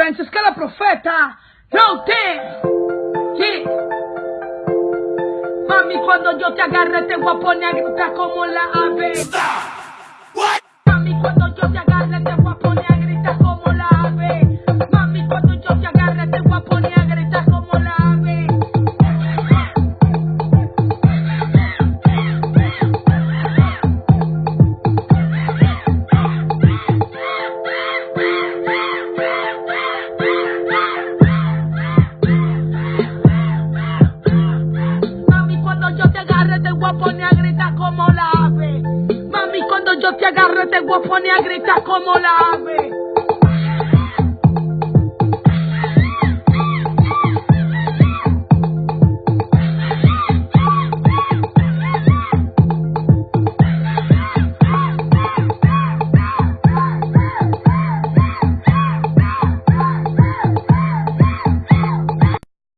Francisca la profeta. No te. Sí. Mami, cuando yo te agarre te voy a poner a gritar como la ave. Mami, cuando yo te agarre cuando yo te agarre te voy a poner a gritar como la ave. Mami, cuando yo te agarre te voy a a gritar como la ave.